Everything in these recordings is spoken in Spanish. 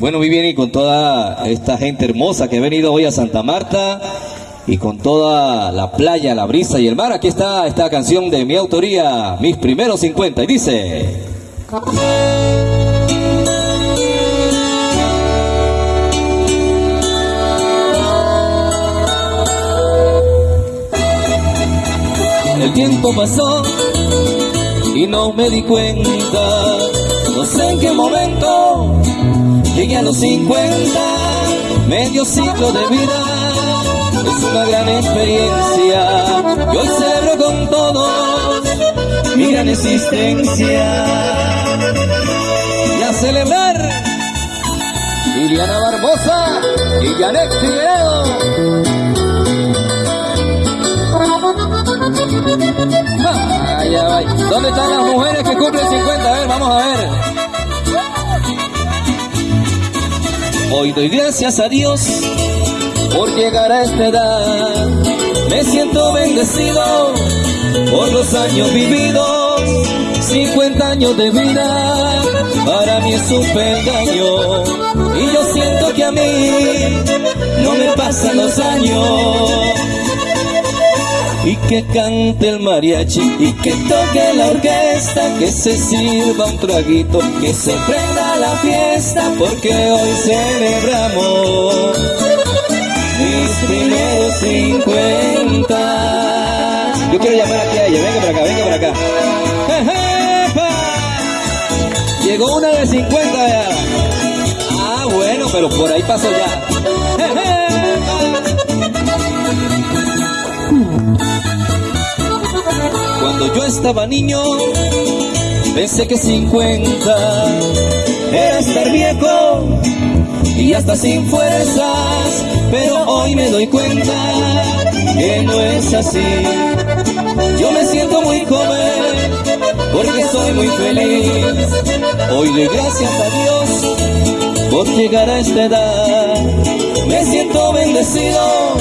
Bueno, muy bien, y con toda esta gente hermosa que ha venido hoy a Santa Marta y con toda la playa, la brisa y el mar, aquí está esta canción de mi autoría, Mis Primeros 50, y dice... El tiempo pasó y no me di cuenta, no sé en qué momento los 50, medio ciclo de vida, es una gran experiencia, y hoy celebro con todos mi gran existencia. Y a celebrar, Liliana Barbosa y Janet Figueredo. Vaya, vaya. ¿Dónde están las mujeres que cumplen 50? A ver, vamos a ver. Hoy doy gracias a Dios por llegar a esta edad. Me siento bendecido por los años vividos. 50 años de vida para mí es un peldaño. Y yo siento que a mí no me pasan los años y que cante el mariachi y que toque la orquesta, que se sirva un traguito, que se prenda la fiesta, porque hoy celebramos mis primeros 50. Yo quiero llamar aquí a ella, venga para acá, venga para acá. Llegó una de 50 ya. Ah, bueno, pero por ahí pasó ya. Cuando yo estaba niño, pensé que 50 era estar viejo y hasta sin fuerzas, pero hoy me doy cuenta que no es así. Yo me siento muy joven porque soy muy feliz. Hoy le gracias a Dios por llegar a esta edad. Me siento bendecido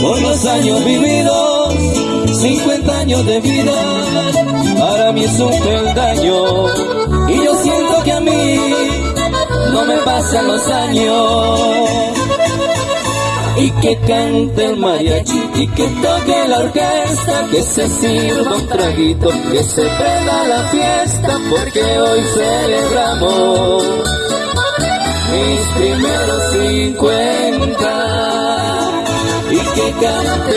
por los años vividos 50 años de vida para mí es un peldaño y yo siento que a mí no me pasan los años. Y que cante el mariachi y que toque la orquesta que se sirva un traguito que se prenda la fiesta porque hoy celebramos mis primeros 50 y que cante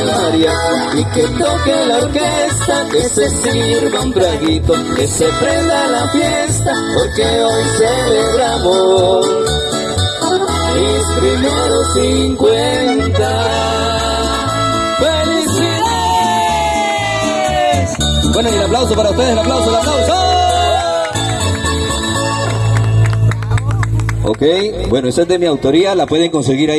y que toque la orquesta, que se sirva un traguito, que se prenda la fiesta, porque hoy celebramos mis primeros 50. ¡Felicidades! Bueno, y el aplauso para ustedes, el aplauso, el aplauso. Ok, bueno, esa es de mi autoría, la pueden conseguir ahí.